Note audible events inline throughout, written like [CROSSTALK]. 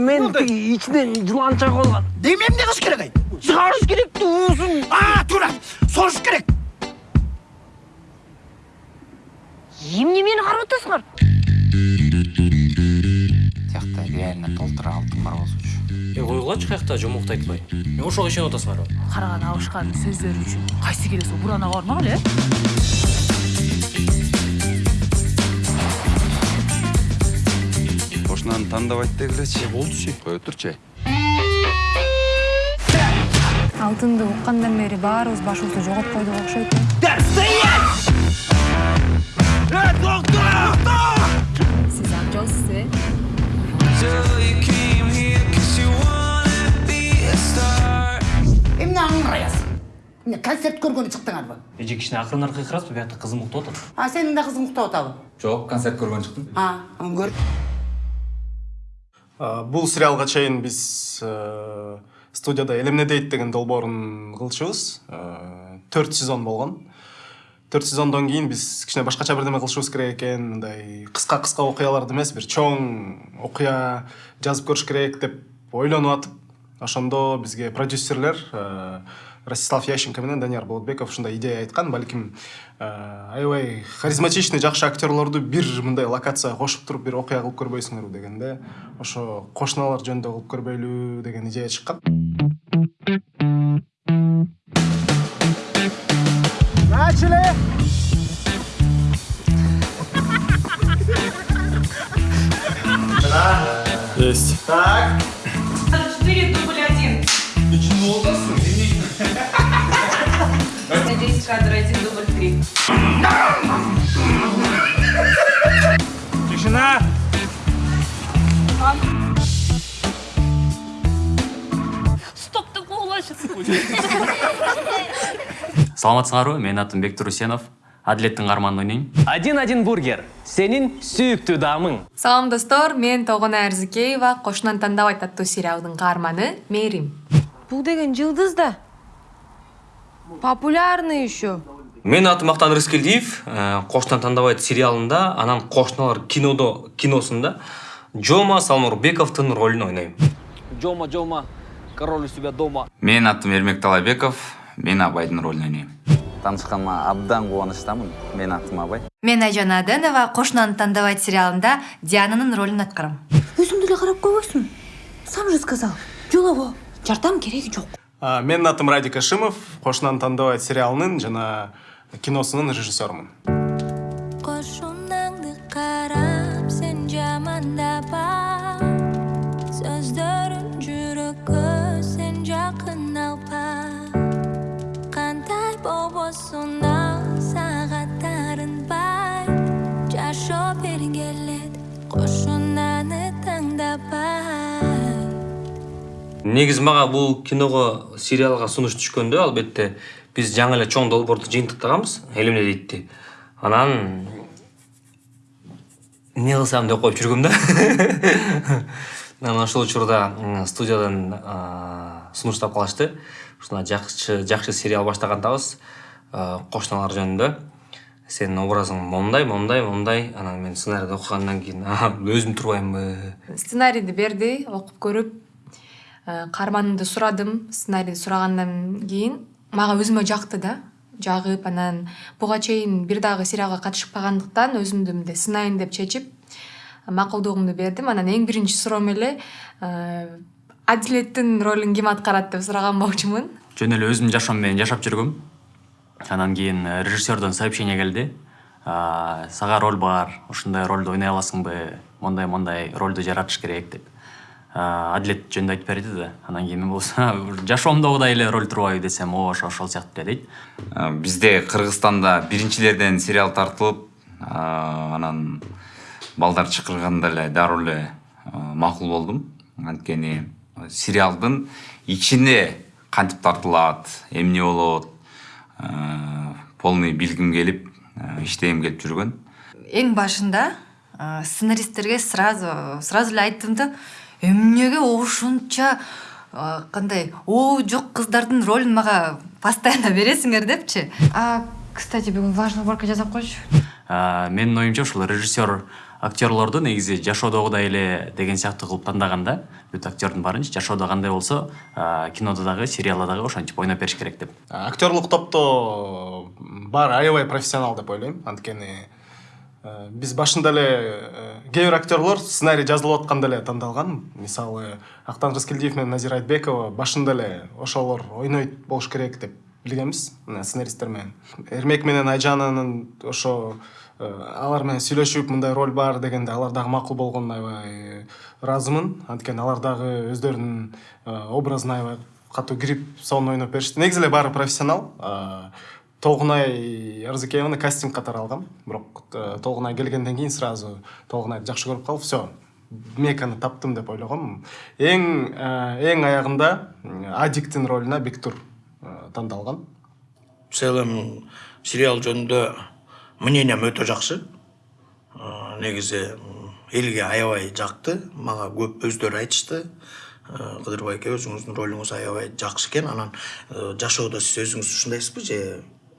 мен ичинен жылан чыгып алган Деме эмне кылыш керек ай? чыгарыш керек уусун А, туура. Соруш керек. эмне мени карап атасыңар тиякта реально толтура алтын бар болсочу е койгулачы каякта жомокту айтпай. Эмне ошого ишенип атасыңарбы караган абышканын сөздөрү үчүн кайсы келе сол бармагыла э кошунаны тандабайт дегилечи болдучу кое турчу алтынды уккандан бери баарыбыз башыбызды жоготуп койдук окшойт сиз акчалысыз э Эмне аңыраясың? Эмне концерт көргөнү чыктыңарбы? эже кичине акырынраак кыйкырасызбы биякта кызым уктап атат А, сенин да кызың уктап атабы? жок концерт көргөн чыктым А, өңгөр. А, бул сериалга чейин биз э, студияда элемне дейт деген долбоорун кылчубуз Э, төрт сезон болгон төрт сезондон кийин биз кичине башкача бирдеме кылышыбыз керек экен мындай кыска кыска окуяларды эмес бир чоң окуя жазып көрүш керек деп ойлонуп атып ошондо бизге продюсерлер э, ростислав ященко менен данияр болотбеков ушундай идея айткан балким э, аябай харизматичный жакшы актерлорду бир мындай локацияга кошуп туруп бир окуя кылып көрбөйсүңөрбү дегенде ошо кошуналар жөнүндө кылып көрбөйлү деген идея чыккан начали! Есть. Так. Четыре дубль один. Кадр один дубль три. Тишина! Стоп деп куугулачы саламатсыңарбы менин атым бектур усенов. Адилеттин каарманын ойнойм один один бургер. Сенин сүйүктүү даамың салам достор. Мен тогуна арзыкеева кошунан тандабайт аттуу сериалдын каарманы мээрим бул деген жылдыз да. Популярный еще. Менин атым актан рыскелдиев кошунан тандабайт сериалында анан кошуналар кинодо киносунда жома салмурбековдун ролун ойнойм жома жома король у себя дома. Менин атым эрмек талайбеков мен абайдын ролун ойнойм таанышканыма абдан кубанычтамын менин атым абай. Мен айжана аденова кошунаны тандабайт сериалында диананын ролун аткарам өзүң деле карап койбойсуң сам же сказал. Жолобо жардам кереги жок А, менин атым радик ашимов кошунаны тандабайт сериалынын жана киносунун режиссерумун негизи мага бул киного сериалга сунуш түшкөндө албетте биз жаңы эле чоң долбоорду жыйынтыктаганбыз элемне дейтти анан эмне кылсам деп коюп жүргөм да? [LAUGHS] Анан ошол учурда студиядан сунуштап калышты. Ушундай жакшы жакшы сериал баштагандабыз а, кошуналар жөнүндө. Сенин образың момундай момундай момундай. Анан мен сценарийди окугандан кийин [LAUGHS] «А, өзүм турбаймынбы сценарийди берди окуп көрүп. Каарманымды сурадым сценарийди сурагандан кийин мага өзүмө жакты да. Жагып анан буга чейин бир дагы сериалга катышпагандыктан өзүмдү мындай сынайын деп чечип макулдугумду бердим. Анан эң биринчи суроом эле э, адилеттин ролун ким аткарат деп сураган болчумун. Жөн эле өзүмдүн жашоом менен жашап жүргөм анан кийин э, режиссердон сообщение келди. «А, сага роль бар ушундай ролду ойной аласыңбы мондай мондай ролду жаратыш керек деп А, адилет жөнүндө айтып берди да анан кийин мен болсо [LAUGHS] жашоомдогудай эле роль турбайбы десем ооба ошо ошол сыяктуу эле дейт бизде кыргызстанда биринчилерден сериал тартылып анан балдар чакырганда эле дароо эле макул болдум. Анткени сериалдын ичине кантип тартылат эмне болот полный билгим келип иштегим келип жүргөн. Эң башында сценаристтерге сразу сразу эле айттым да эмнеге ушунча кандай обу жок кыздардын ролун мага постоянно бересиңер депчи? А кстати бүгүн важный уборка жасап койчу А, менин оюмча ушул режиссер актерлорду негизи жашоодогудай эле деген сыяктуу кылып тандаган да. Бүт актердин баарынча жашоодо кандай болсо а, кинодо дагы сериалда дагы ошентип ойноп бериш керек деп. Актерлук топто баары аябай профессионал деп ойлойм. Анткени биз башында эле э, кээ бир актерлор сценарий жазылып атканда эле тандалган. Мисалы актан рыскелдиев менен назира айтбекова башында эле ошолор ойнойт болуш керек деп билгенбиз. Сценаристтер менен. Эрмек менен айжананын ошо э, алар менен сүйлөшүп мындай роль бар дегенде алар дагы макул болгонуна аябай ыраазымын анткени алар дагы өздөрүнүн э, образына аябай катуу кирип сонун ойноп беришти. Негизи эле баары профессионал Э, толгунай арзыкееваны кастинг катары алгам. Бирок э, толгунай келгенден кийин сразу толгунайды жакшы көрүп калып все меканы таптым деп ойлогом. Эң э, эң аягында м, адиктин ролуна бектур э, тандалган. В целом сериал жөнүндө мнением өтө жакшы. Э, негизи м, элге аябай жакты мага көп өздөрү айтышты. Э, кыдыр байке өзүңүздүн ролуңуз аябай жакшы экен. Анан э, жашоодо сиз өзүңүз ушундайсызбы же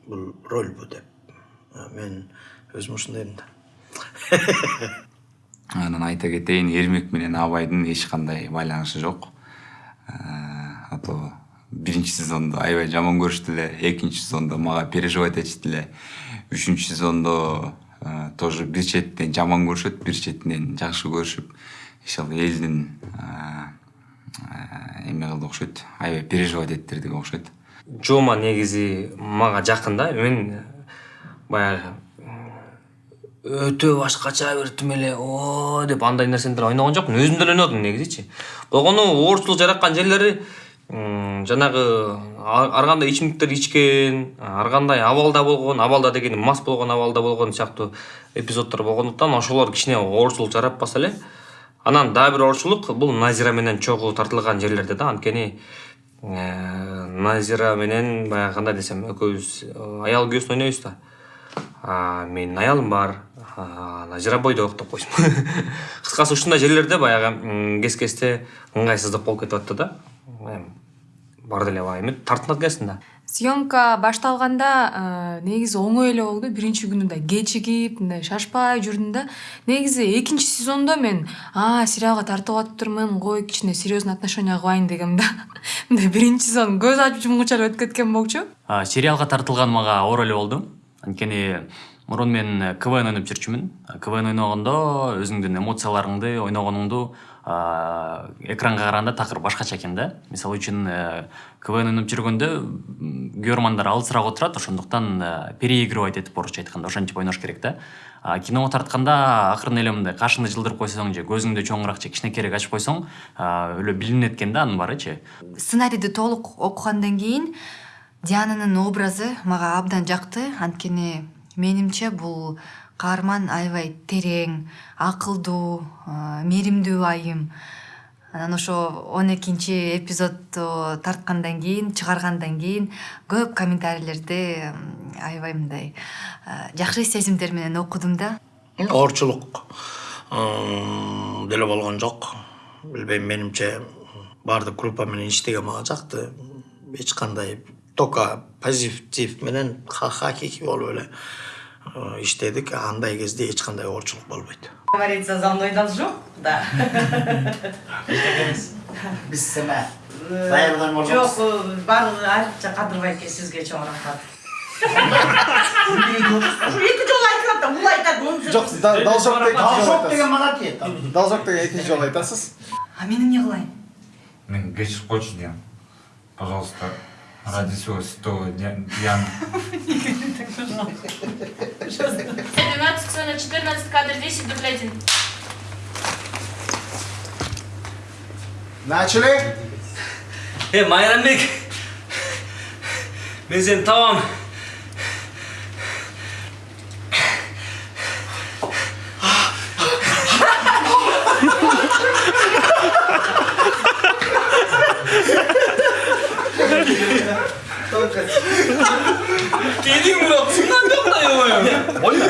бул рольбу деп Э, мен өзүм ушундаймын да анан айта кетейин эрмек менен абайдын эч кандай байланышы жок а то биринчи сезондо аябай жаман көрүштү эле экинчи сезондо мага переживать этишти эле үчүнчү сезондо тоже бир четинен жаман көрүшөт бир четинен жакшы көрүшүп ошол элдин эме кылды окшойт аябай переживать этtirди окшойт жома негизи мага жакын да. Мен баягы өтө башкача бир тим эле о деп андай нерселер ойногон жокмун. Өзүм деле ойнодум негизичи. Болгону оорчулук жараткан жерлери жанагы ар кандай ичимдиктер ичкен ар кандай абалда болгон абалда дегеним мас болгон абалда болгон сыяктуу эпизоддор болгондуктан ошолор кичине оорчулук жаратпаса эле анан дагы бир оорчулук бул назира менен чогуу тартылган жерлерде да. Анткени э, назира менен баягы кандай десем экөөбүз аял күйөөсүн ойнойбуз да менин аялым бар назира бойдок деп койсун кыскасы ушундай жерлерде баягы кез кезде ыңгайсыздык болуп кетип атты да эми бар деле баягы тартынат экенсиң да съемка башталганда э, негизи оңой эле болду. Биринчи күнү мындай кечигип мындай шашпай жүрдүм да. Негизи экинчи сезондо мен а сериалга тартылып атыптырмын кой кичине серьезный отношение кылайын дегем да [LAUGHS] мындай биринчи сезон көз ачып жумгуча эле өтүп кеткен болчу сериалга тартылган мага оор эле болду. Анткени мурун мен квн ойноп жүрчүмүн. Квн ойногондо өзүңдүн эмоцияларыңды ойногонуңду экранга караганда такыр башкача экен да. Мисалы үчүн э, квн ойноп жүргөндө м, көрөрмандар алысыраак отурат ошондуктан э, переигрывать этип орусча айтканда ошентип ойнош керек да киного тартканда акырын эле мындай кашыңды жылдырып койсоң же көзүңдү чоңураак же кичинекейирээк ачып койсоң өлө билинет экен да анын баарычы сценарийди толук окугандан кийин диананын образы мага абдан жакты анткени менимче бул каарман аябай терең акылдуу мээримдүү айым анан ошо он экинчи эпизодду тарткандан кийин чыгаргандан кийин көп комментарийлерди аябай мындай э, жакшы сезимдер менен окудум да. Оорчулук м, деле болгон жок. Билбейм менимче баардык группа менен иштеген мага жакты. Эч кандай только позитив менен ха- хакийки болуп эле э, иштедик. Андай кезде эч кандай оорчулук болбойт. Говорится, за мной должок, да. биз семе даярдан Жоқ, болгонбуз барлығы айрықша қадырбай әке сізге чоң рахмат. Екі жол айтып жатыр, бұл айтады, да- должок деген должок деген мага тиет должок деген экинчи жолу айтасыз а мен эмне кылайын мен кечирип койчу диям пожалуйста. Ради всего святого Ян. Никогда так, пожалуйста. Пожалуйста. 12 все на 14, кадр 10, дубль 1. Начали? Э, Майрамбек, мен сені табамын. Ойна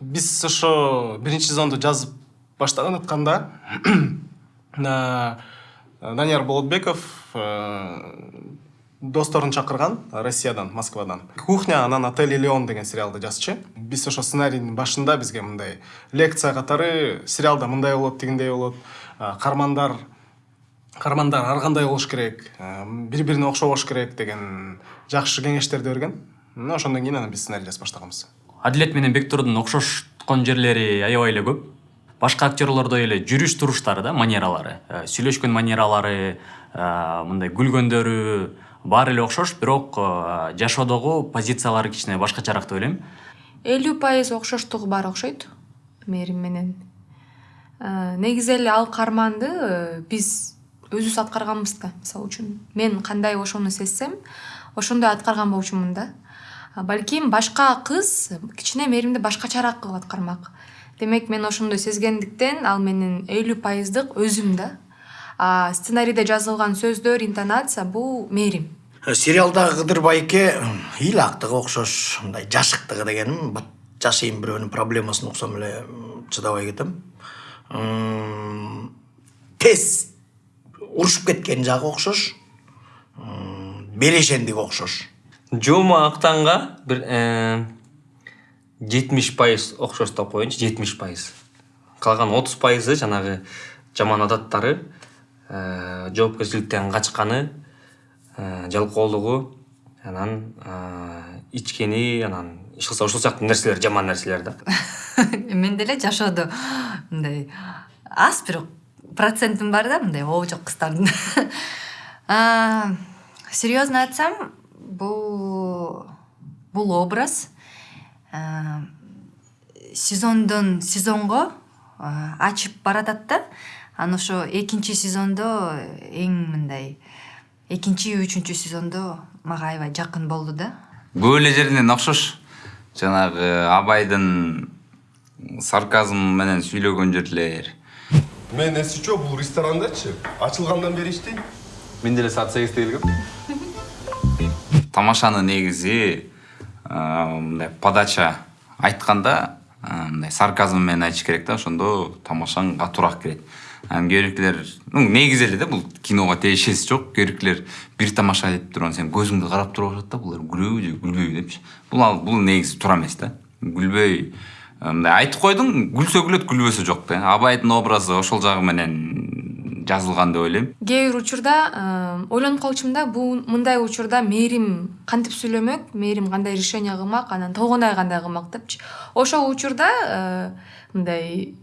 биз ошо биринчи сезонду жазып баштаган атканда данияр болотбеков досторун чакырган россиядан москвадан кухня анан отель элеон деген сериалды жазчу биз ошо сценарийдин башында бизге мындай лекция катары сериалда мындай болот тигиндей болот а, каармандар каармандар ар кандай болуш керек? Бири бирине окшобош керек деген жакшы кеңештерди берген мына ошондон кийин анан биз сценарий жазып баштаганбыз адилет менен бектурдун окшошкон жерлери аябай эле көп. Башка актерлордой эле жүрүш туруштары да манералары. Э, сүйлөшкөн манералары э, мындай күлгөндөрү баары эле окшош бирок жашоодогу позициялары кичине башкачараак деп ойлойм. Элүү пайыз окшоштугу бар окшойт мээрим менен. Негизи эле ал каарманды э, биз өзүбүз аткарганбыз да мисалы үчүн мен кандай ошону сезсем ошондой аткарган болчумун да. Балким башка кыз кичине мээримди башкачараак кылып аткармак. Демек мен ошондой сезгендиктен ал менин элүү пайыздык өзүм да. Сценарийде жазылган сөздөр интонация бул мээрим сериалдагы кыдыр байке ыйлаактыгы окшош мындай жашыктыгы дегеним. Бат жашайын бирөөнүн проблемасын уксам эле чыдабай кетем. Тез урушуп кеткен жагы окшош. Берешендиги окшош. Жома актанга бир жетимиш пайыз окшош деп коеюнчу жетимиш пайыз. Калган отуз пайызы жанагы жаман адаттары э, жоопкерчиликтен качканы э, жалкоолугу анан э, ичкени анан иш кылса ушул сыяктуу нерселер жаман нерселер да. [LAUGHS] Мен деле жашоодо мындай аз бирок процентим бар да мындай обжок кыздардын [LAUGHS] А, серьезно айтсам бул бул образ а, сезондон сезонго ачып баратат да анан ошо экинчи сезондо эң мындай экинчи үчүнчү сезондо мага аябай жакын болду да. Көп эле жеринен окшош. Жанагы абайдын сарказм менен сүйлөгөн жерлер мен эси жок бул ресторандачы ачылгандан бери иштейм мен деле саат сегизде келгем тамашаны негизи мындай подача айтканда мындай сарказм менен айтыш керек да ошондо тамашаң катуураак кирет анан кээ биркилер ну негизи эле да бул киного тиешеси жок кээ биркилер бир тамаша этип туруп анан сенин көзүңдү карап туруп атат да булар күлөбү же күлбөйбү депчи бул ал бул негизи туура эмес да күлбөй мындай айтып койдуң күлсө күлөт күлбөсө жок да. Абайдын образы ошол жагы менен жазылган деп ойлойм. Кээ бир учурда ойлонуп калчумун да бул мындай учурда мээрим кантип сүйлөмөк мээрим кандай решение кылмак анан толгонай кандай кылмак депчи. Ошол учурда мындай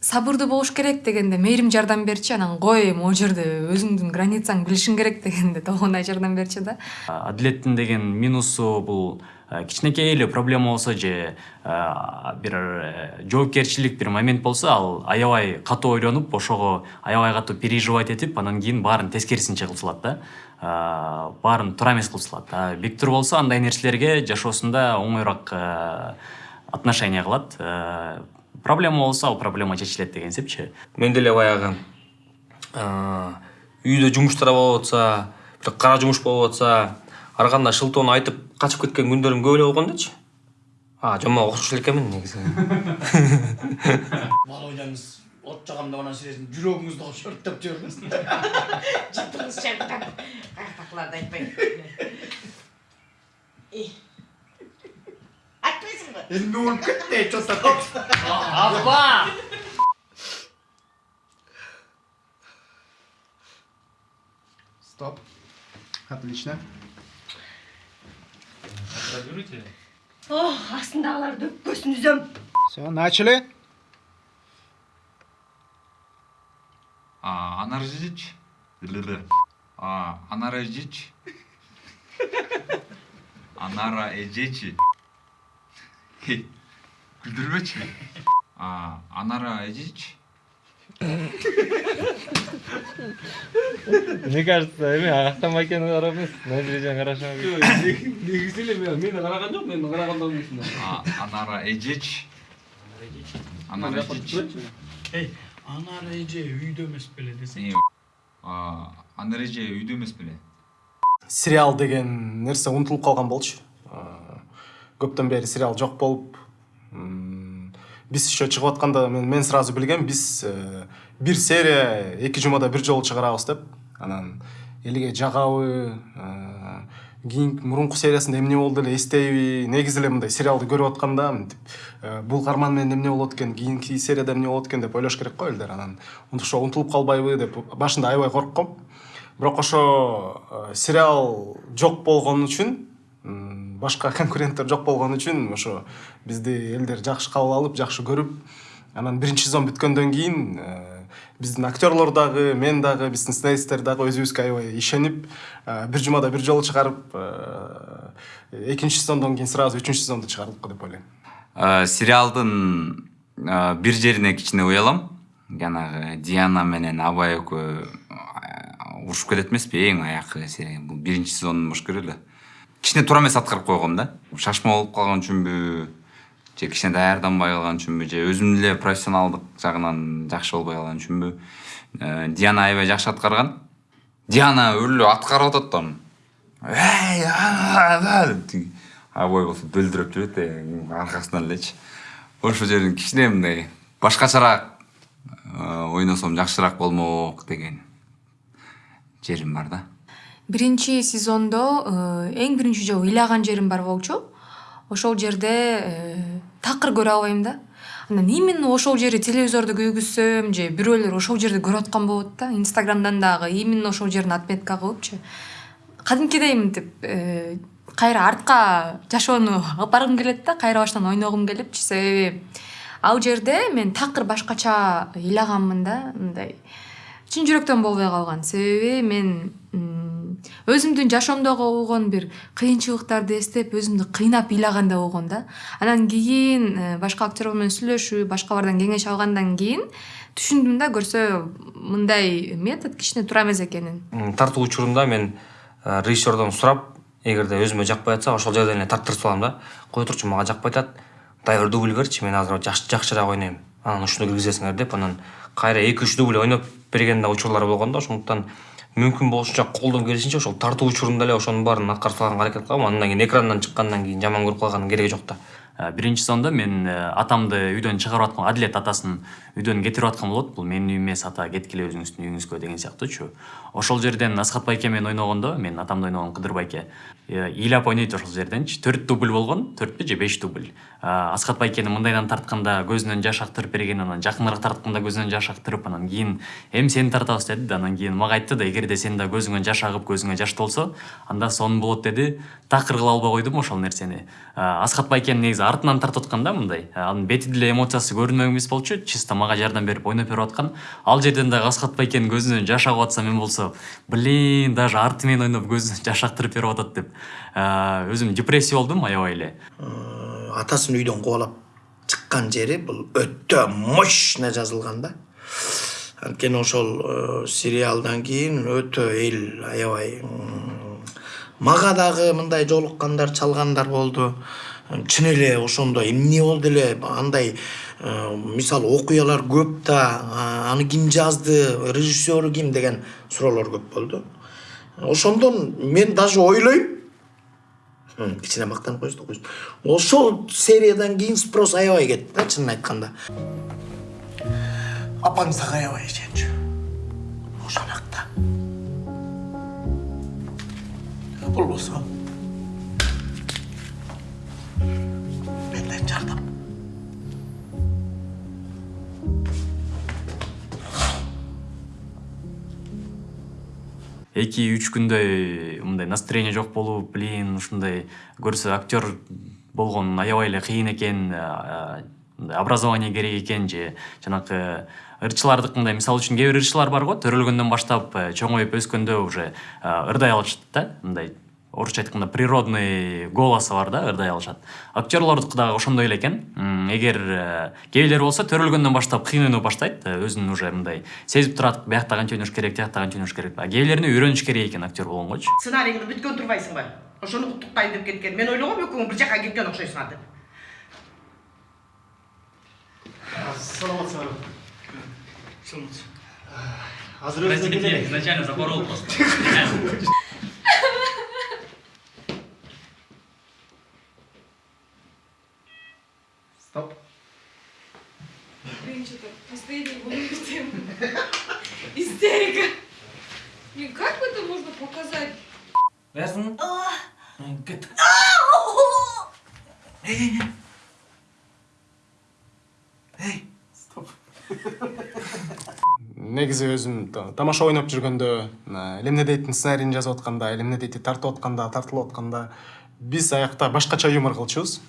сабырдуу болуш керек дегенде мээрим жардам берчи анан кой могу жерде өзүңдүн границаңды билишиң керек дегенде толгонай жардам берчи да. Адилеттин деген минусу бул кичинекей эле проблема болсо же бир э, жоопкерчилик бир момент болсо ал аябай катуу ойлонуп ошого аябай катуу переживать этип анан кийин баарын тескерисинче кылып салат да баарын туура эмес кылып салат А бектур болсо андай нерселерге жашоосунда оңоюраак э, отношение кылат. Э, проблема болсо ал проблема чечилет деген сепчи мен деле баягы а, үйдө жумуштар болуп атса бир кара жумуш болуп атса ар кандай шылтоону айтып качып кеткен күндөрүм көп эле болгон дачы а жомага окшош эле экенмин негизи бала ойнаңыз от жагамда анан силердин жүрөгүңүздү шөрттөп жибермесин жыпыңыз шаңдап каяктакыларды [LAUGHS] айтпайм айтпайсыңбы эмне болуп кетти че то апа стоп. отлично. О астындагыларды өпкөсүн үзөм все начали. А, анар жич. А, анара жич. Анара. Күлдүрбөчү. А, анара эжич. мне кажется эме актан байкени карап эмес набережени карашыңа негизи эле мен мени караган жок мен караганда эмесмин А, анара эжеч. Анара эжеч. эй анар эже үйдө эмес беле десең А, анара эже үйдө эмес беле. сериал деген нерсе унутулуп калган болчу А, көптөн бери сериал жок болуп биз еще чыгып атканда мен, сразу билгем биз э, бир серия эки жумада бир жолу чыгарабыз деп. Анан элге жагабы э, кийинки мурунку сериясында эмне болду эле эстейби негизи эле мындай сериалды көрүп атканда мынтип э, бул каарман менен эмне болот экен кийинки серияда эмне болот экен деп ойлош керек го элдер. Анан ошо унутулуп калбайбы деп башында аябай коркком. Бирок ошо сериал жок болгон үчүн башка конкуренттер жок болгон үчүн ошо бизди элдер жакшы кабыл алып жакшы көрүп анан биринчи сезон бүткөндөн кийин э, биздин актерлор дагы мен дагы биздин сценаристтер дагы өзүбүзгө аябай ишенип э, бир жумада бир жолу чыгарып э, экинчи сезондон кийин сразу үчүнчү сезонду чыгардык деп ойлойм. Сериалдын бир жерине кичине уялам. Жанагы диана менен абай экөө урушуп кетет эмеспи эң аякы бул биринчи сезондун болуш керек эле кичине туура эмес аткарып койгом да. Шашма болуп калган үчүнбү же кичине даярданбай калган үчүнбү же өзүм эле профессионалдык жагынан жакшы болбой калган үчүнбү Э, диана аябай жакшы аткарган. Диана өлө аткарып атат да анан эй а, а, деп тиги абай болсо бөлдүрөп жүрөт э, аркасынан элечи. Ошол жерин кичине мындай башкачараак э, ойносом жакшыраак болмок деген жерим бар да биринчи сезондо эң биринчи жолу ыйлаган жерим бар болчу ошол жерде такыр көрө албайм да анан именно ошол жерди телевизордо күйгүзсөм же бирөөлөр ошол жерди көрүп аткан болот да инстаграмдан дагы именно ошол жерин отметка кылыпчы кадимкидей мынтип кайра артка жашоону алып баргым келет да кайра баштан ойногум келипчи себеби ал жерде мен такыр башкача ыйлаганмын да мындай чын жүрөктөн болбой калган. Себеби мен өзүмдүн жашоомдогу болгон бир кыйынчылыктарды эстеп өзүмдү кыйнап ыйлагандай болгом да. Анан кийин э, башка актерлор менен сүйлөшүп башкалардан кеңеш алгандан кийин түшүндүм да көрсө мындай метод кичине туура эмес экенин. Тартуу учурунда мен э, режиссердон сурап эгерде өзүмө жакпай атса ошол жерден эле тарттырып салам да. Кой турчу мага жакпай атат. Дай бир дубль берчи мен азыр жакшыраак ойнойм. Анан ушуну киргизесиңер деп анан кайра эки үч дубль ойноп берген да учурлар болгон да ошондуктан мүмкүн болушунча колдон келишинче ошол тартуу учурунда эле ошонун баарын аткарып салганга аракет кылам андан кийин экрандан чыккандан кийин жаман көрүп калганын кереги жок да. Э, биринчи сезондо мен э, атамды үйдөн чыгарып аткан адилет атасын үйдөн кетирип аткан болот. Бул менин үйүм эмес ата кеткиле өзүңүздүн үйүңүзгө деген сыяктуучу ошол жерден асхат байке менен ойногондо мен атамды ойногон кыдыр байке. Э, ыйлап ойнойт ошол жерденчи. Төрт дубль болгон төртпү же беш дубль. Асхат байкени мындайдан тартканда көзүнөн жаш актырып берген анан жакыныраак тартканда көзүнөн жаш актырып анан кийин эми сени тартабыз деди да анан кийин мага айтты да эгерде сен да көзүңөн жаш агып көзүңө жаш толсо анда сонун болот деди. Такыр кыла албай койдум ошол нерсени. Асхат байкенин негизи артынан тартып аткан да мындай. Анын бетиде эле эмоциясы көрүнмөк эмес болчу чисто мага жардам берип ойноп берип аткан. Ал жерден дагы асхат байкенин көзүнөн жаш агып атса мен болсо блин даже арты менен ойноп көзүнөн [LAUGHS] жаш актырып берип атат деп а, өзүм депрессия болдум аябай эле. Атасын үйдөн кубалап чыккан жери бул өтө мощно жазылган да. Анткени ошол э, сериалдан кийин өтө эл аябай мага дагы мындай жолуккандар чалгандар болду. Чын эле ошондо эмне болду эле? Андай э, мисалы окуялар көп да аны ким жазды режиссеру ким деген суроолор көп болду ошондон мен даже ойлойм. Кичине мактанып коесуз да коесуз ошол сериядан кийин спрос аябай кетти да чынын айтканда. Дагы аябай ишенчү ошонакта болбосо. Эки үч күндөй мындай настроение жок болуп блин ушундай көрсө актер болгон аябай эле кыйын экен мындай образование керек экен же жанакы ырчылардыкындай мисалы үчүн кээ бир ырчылар бар го төрөлгөндөн баштап э, чоңоюп өскөндө уже а, ырдай алышат да мындай орусча айтканда природный голосу бар да ырдай алышат актерлордуку дагы ошондой эле экен. Эгер э, кээ бирлер болсо төрөлгөндөн баштап кыйын ойноп баштайт э, өзүн уже мындай сезип турат биякта канча ойнош керек тиякта канча ойнош керек. А кээ бирлерине үйрөнүш керек экен актер болгонгочу сценарийиңди бүткөн турбайсыңбы ошону куттуктайм деп кеткен. Мен ойлогом экөөң бир жака кеткен окшойсуңар деп. Саламатсыздар азыр өзү изначально запорол просто. [LAUGHS] Стоп. Блин, что-то последний т истерика. Блин, как это можно показать? Ясно? даярсыңбы Эй, эй, стоп. Негизи өзүм тамаша ойноп жүргөндө эл эмне дейттин сценарийин жазып атканда эл эмне дейт тартып атканда тартылып атканда биз аякта башкача юмор кылчубуз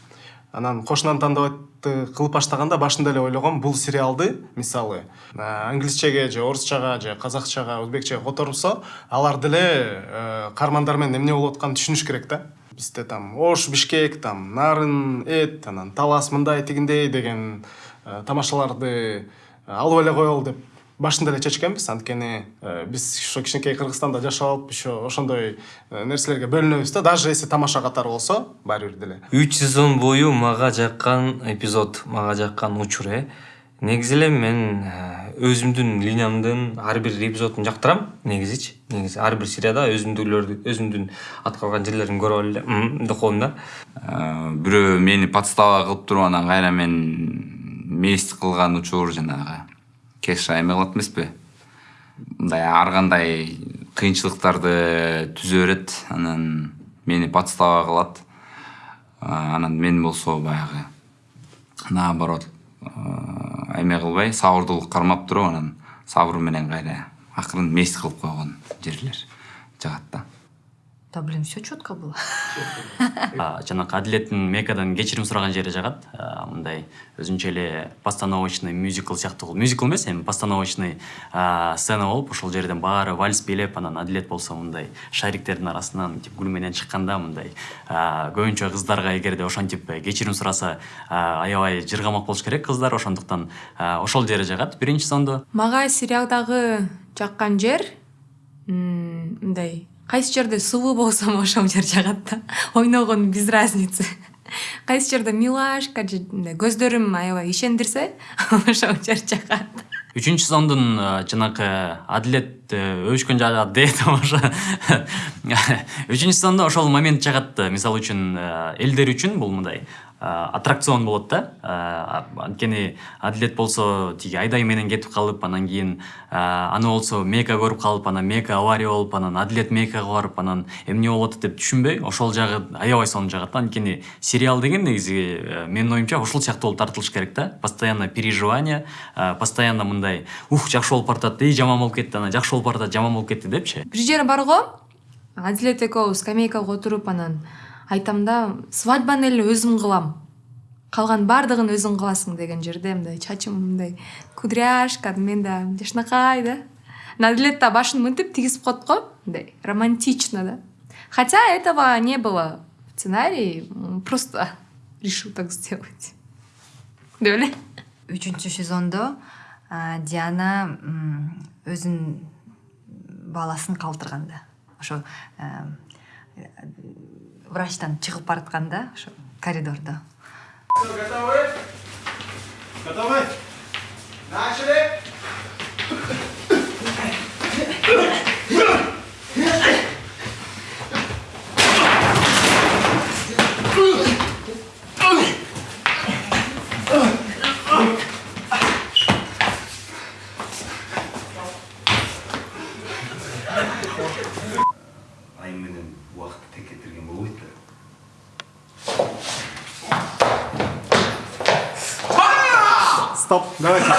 анан кошунан тандабатты кылып баштаганда башында эле ойлогом бул сериалды мисалы э, англисчеге же орусчага же казакчага өзбекчеге которсо алар деле э, каармандар менен эмне болуп атканын түшүнүш керек да. Бизде там ош бишкек там нарын эт анан талас мындай тигиндей деген э, тамашаларды алып эле коелу деп башында эле чечкенбиз. Анткени э, биз ошо кичинекей кыргызстанда жашап алып еще ошондой э, нерселерге бөлүнөбүз да. Даже если тамаша катары болсо баары бир деле. Үч сезон бою мага жаккан эпизод мага жаккан учур э. Негизи эле мен э, өзүмдүн линиямдын ар бир эпизодун жактырам. Негизичи негизи. Ар бир серияда өзүмдүктөрдү өзүмдүн аткарган жерлеримди көрүп алып эле деп коем да. Э, бирөө мени подстава кылып туруп анан кайра мен месть кылган учур жанагы кеша эме кылат эмеспи? Мындай ар кандай кыйынчылыктарды түзө берет анан мени подстава кылат анан мен болсо баягы наоборот эме кылбай сабырдуулук кармап туруп анан сабыр менен кайра акырын месть кылып койгон жерлер жагат да да блин все четко было. А, жанагы адилеттин мекадан кечирим сураган жери жагат А, мындай өзүнчө эле постановочный мюзикл сыяктуу болуп мюзикл эмес эми постановочный а, сцена болуп ошол жерден баары вальс бийлеп анан адилет болсо мындай шариктердин арасынан мынтип гүл менен чыкканда мындай а, көбүнчө кыздарга эгерде ошентип кечирим сураса а, аябай жыргамак болуш керек кыздар ошондуктан ошол жери жагат биринчи сезондо мага сериалдагы жаккан жер м, мындай кайсы жерде сувуу болсом ошол жер жагат да? [LAUGHS] Ойногон без разницы. [LAUGHS] Кайсы жерде милашка же мындай көздөрүм аябай ишендирсе [LAUGHS] ошол жер жагат. Үчүнчү сезондун э, жанакы адилет э, өбүшкөн де тамаша үчүнчү сезондо ошол момент жагат мисалы үчүн э, элдер үчүн бул мындай аттракцион болот да. Анткени адилет болсо тиги айдай менен кетип калып анан кийин аны болсо мека көрүп калып анан мека авария болуп анан адилет мекага барып анан эмне болуп атат деп түшүнбөй ошол жагы аябай сонун жагат да. Анткени сериал деген негизи э, менин оюмча ушул сыяктуу болуп тартылыш керек да. Постоянно переживание постоянно мындай ух жакшы болуп баратат жаман болуп кетти анан жакшы болуп баратат жаман болуп кетти депчи. Бир жери бар го? Адилет экөөбүз скамейкага отуруп анан айтам да свадьбаны эле өзүм кылам калган баардыгын өзүң кыласың деген жерде мындай чачым мындай кудряшка мен да жакшынакай да. Да башын мынтип тигизип коет го мындай романтично да. Хотя этого не было в сценарии просто [LAUGHS] решил так сделать. [LAUGHS] Деп эле үчүнчү сезондо диана м, өзүнүн баласын калтырганда ошо врачтан чыгып баратканда ошо коридордо Готовы? Готовы? Начали! ай менен убакытты тең стоп давайте еще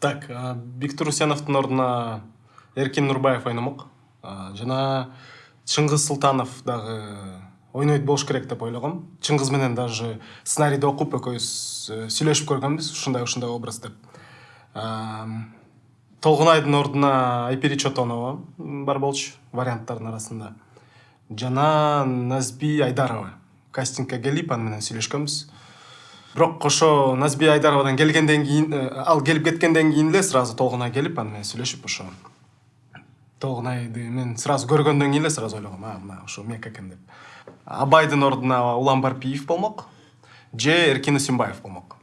так а, бектур усеновдун ордуна эркин нурбаев ойномок А, жана чыңгыз султанов дагы ойнойт болуш керек деп ойлогом. Чыңгыз менен даже сценарийди окуп экөөбүз э, сүйлөшүп көргөнбүз ушундай ушундай образ деп. Толгунайдын ордуна айпери чотонова бар болчу варианттардын арасында. Жана назби айдарова. Кастингке келип аны менен сүйлөшкөнбүз. Бирок ошо назби айдаровадан келгенден кийин э, ал келип кеткенден кийин эле сразу толгунай келип аны менен сүйлөшүп ошо толгунайды мен сразу көргөндөн кийин эле сразу ойлогом а мына ошо мека экен деп. Абайдын ордуна улан барпиев болмок же эркин усимбаев болмок.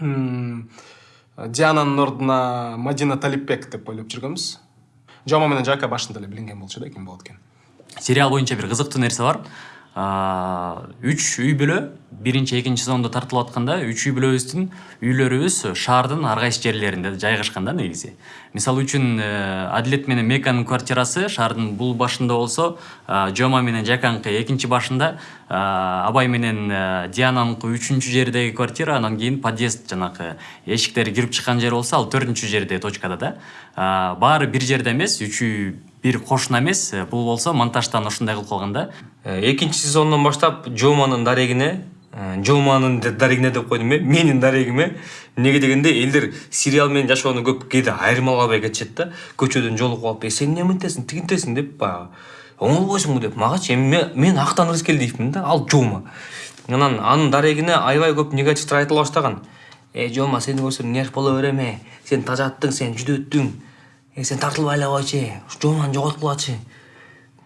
Диананын ордуна мадина талипбек деп ойлоп жүргөнбүз жомо менен жака башында эле билинген болчу да ким болот экен. Сериал боюнча бир кызыктуу нерсе бар үч үй бүлө биринчи экинчи сезондо тартылып атканда үч үй бүлөбүздүн үйлөрүбүз шаардын ар кайсы жерлеринде жайгашкан да негизи. Мисалы үчүн э, адилет менен меканын квартирасы шаардын бул башында болсо жома менен жаканкы экинчи башында абай менен э, диананыкы үчүнчү жердеги квартира анан кийин подъезд жанакы эшиктери кирип чыккан жер болсо ал төртүнчү жерде точкада да. Э, баары бир жерде эмес үч үй бир кошуна эмес э, бул болсо монтажтан ушундай кылып калган да. Экинчи сезондон баштап жоманын дарегине э, жоманын да- дарегине деп койдум мен менин дарегиме эмнеге дегенде элдер сериал менен жашоону көп кээде айырмалап албай кетишет да. Көчөдөн жолугуп алып э сен эмне мынтесиң тигинтесиң деп баягы оңолбойсуңбу деп магачы эми ме- мен актан ырыскел да ал жома анан анын дарегине аябай көп негативдер айтыла баштаган э жома сени көрсөм нерв боло берем э? Сен тажаттың сен жүдөттүң э сен тартылбай эле койчу жоманы жоготкулачы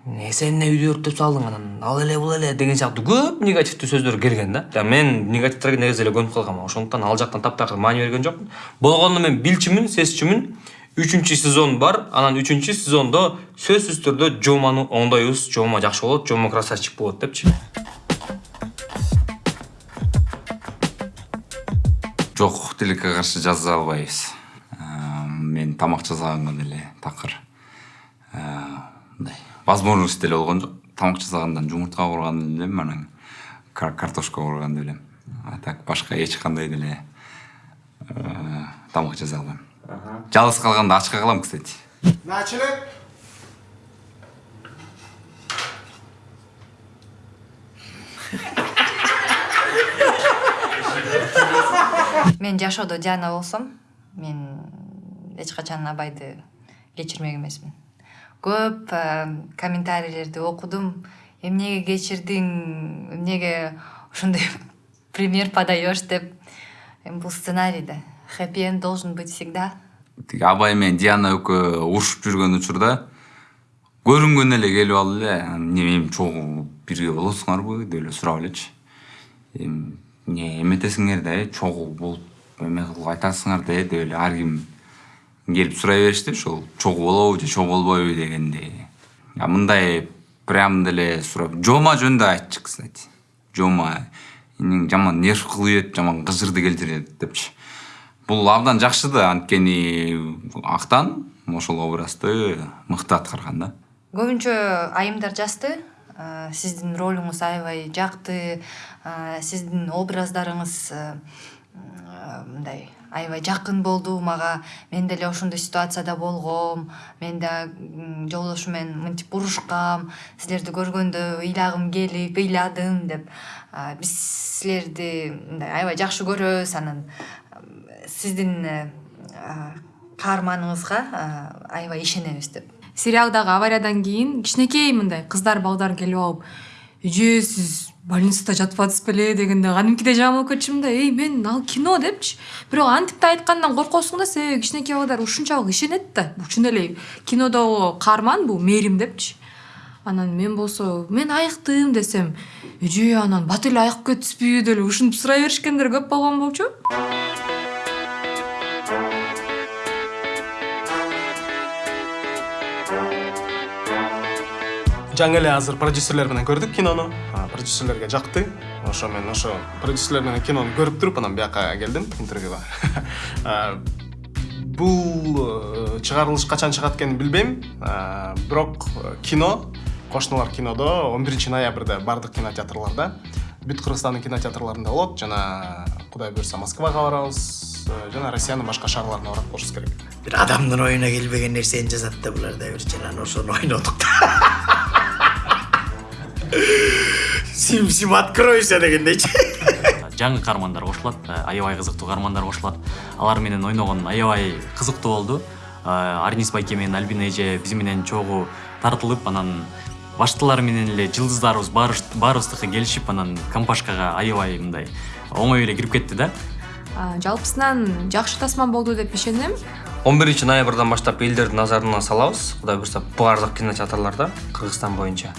э сен эмне үйдү өрттөп салдың анан ал эле бул эле деген сыяктуу көп негативдүү сөздөр келген да. Мен негативдерге негизи эле көнүп калгам ошондуктан ал жактан таптакыр маани берген жокмун болгону мен билчүмүн сезчүмүн үчүнчү сезон бар анан үчүнчү сезондо сөзсүз түрдө жоманы оңдойбуз жома жакшы болот жома красавчик болот депчи жок тилекке каршы жаза албайбыз мен тамак жасаганга деле такыр э, мындай возможность деле болгон жок тамак жасагандан жумуртка куурган элем анан кар- картошка куурган элем а так башка эч кандай деле тамак жасай албайм жалгыз калганда ачка калам кстати начали мен жашоодо диана болсом мен эч качан абайды кечирмек эмесмин. Көп э, комментарийлерди окудум. Эмнеге кечирдиң эмнеге ошондой [LAUGHS] пример подаешь деп. Эми бул сценарий да хэппи энд должен быть всегда. Тиги абай менен диана экөө урушуп жүргөн учурда көрүнгөн эле келип алып эле эмне эми чогуу бирге болосуңарбы деп эле сурап элечи эми эмне эметесиңер да э чогуу болуп эме кылып айтасыңар да э деп эле ар ким келип сурай беришти ошол чогуу болобу же чогуу болбойбу дегенди а мындай прям деле сурап жома жөнүндө айтчы кстати жома жаман нерв кылып ийет жаман кыжырды келтирет депчи бул абдан жакшы да анткени актан ошол образды мыкты аткарган да. Көбүнчө айымдар жазды э, сиздин ролуңуз аябай жакты сиздин образдарыңыз мындай аябай жакын болду мага мен деле ошондой ситуацияда болгом мен да жолдошум менен мынтип урушкам силерди көргөндө ыйлагым келип ыйладым деп биз силерди мындай аябай жакшы көрөбүз анан. Сиздин каарманыңызга аябай ишенебиз деп. Сериалдагы авариядан кийин кичинекей мындай кыздар балдар келип алып эже сиз больницада жатпадыңыз беле дегенде кадимкидей болуп кетишим да эй мен ал кино депчи бирок антип да айткандан коркосуң да себеби кичинекей балдар ушунчалык ишенет да чын эле кинодогу каарман бул мээрим депчи анан мен болсо мен айыктым десем эже анан бат эле кетипсизби деп эле ушинтип сурай беришкендер көп болгон болчу жаңы эле азыр продюсерлер менен көрдүк кинону продюсерлерге жакты ошо мен ошо продюсерлер менен кинону көрүп туруп анан бияка келдим интервьюга бул чыгарылыш качан чыгат экенин билбейм бирок кино кошуналар кинодо он биринчи ноябрда баардык кинотеатрларда бүт кыргызстандын кинотеатрларында болот жана кудай буюрса москвага барабыз жана россиянын башка шаарларына барат болушубуз керек бир адамдын оюна келбеген нерсени жазат да булар да бир жана ошону ойнодук да сим сим откройся дегендейчи жаңы каармандар кошулат э, аябай кызыктуу каармандар кошулат алар менен ойногон аябай кызыктуу болду Э, арнис байке менен альбина эже биз менен чогуу тартылып анан баштылар менен эле жылдыздарыбыз баарыбыз- баарыбыздыкы келишип анан компашкага аябай мындай оңой эле кирип кетти да. Жалпысынан жакшы тасман болду деп ишенем. он биринчи ноябрдан баштап элдердин назарына салабыз кудай буюрса баардык кинотеатрларда кыргызстан боюнча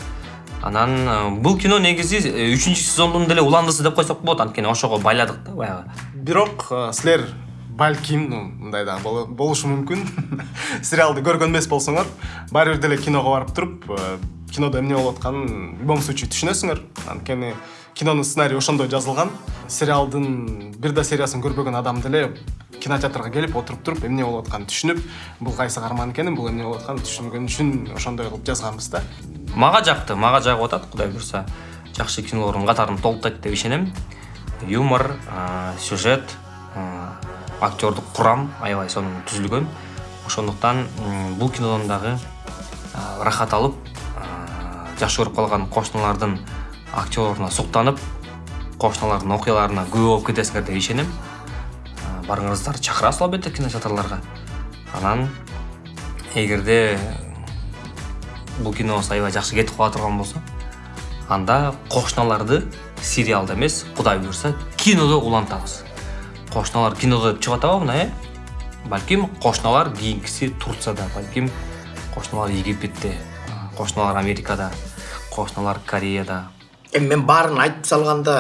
анан э, бул кино негизи э, үчүнчү сезондун деле уландысы деп койсок болот. Анткени ошого байладык да баягы. Бирок э, силер балким мындай боло- болушу мүмкүн. [LAUGHS] Сериалды көргөн эмес болсоңор баары бир деле киного барып туруп кинодо эмне болуп атканын в любом случае түшүнөсүңөр. Анткени кинонун сценарийи ошондой жазылган. Сериалдын бир да сериясын көрбөгөн адам деле кинотеатрга келип отуруп туруп эмне болуп атканын түшүнүп бул кайсы каарман экенин бул эмне болуп атканын түшүнгөн үчүн ошондой кылып жазганбыз да. Мага жакты мага жагып атат. Кудай буюрса жакшы кинолордун катарын толуктайт деп ишенем. Юмор сюжет актердук курам аябай сонун түзүлгөн. Ошондуктан бул кинодон дагы а, ырахат алып жакшы көрүп калган кошуналардын актерлоруна суктанып кошуналардын окуяларына күбө болуп кетесиңер деп ишенем. А, барыңыздар чакырабыз албетте кинотеатрларга анан эгерде бул кинобуз аябай жакшы кетип кала турган болсо анда кошуналарды сериалда эмес кудай буюрса кинодо улантабыз кошуналар кинодо деп чыгып атабы мына э балким кошуналар кийинкиси турцияда балким кошуналар египетте кошуналар америкада кошуналар кореяда эми мен баарын айтып салганда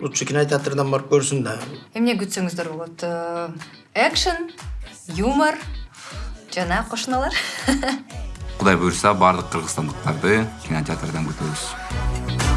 лучше кинотеатрдан барып көрсүн да. Эмне күтсөңүздөр болот. Э, экшн юмор жана кошуналар. [LAUGHS] Кудай буюрса баардык кыргызстандыктарды кинотеатрдан күтөбүз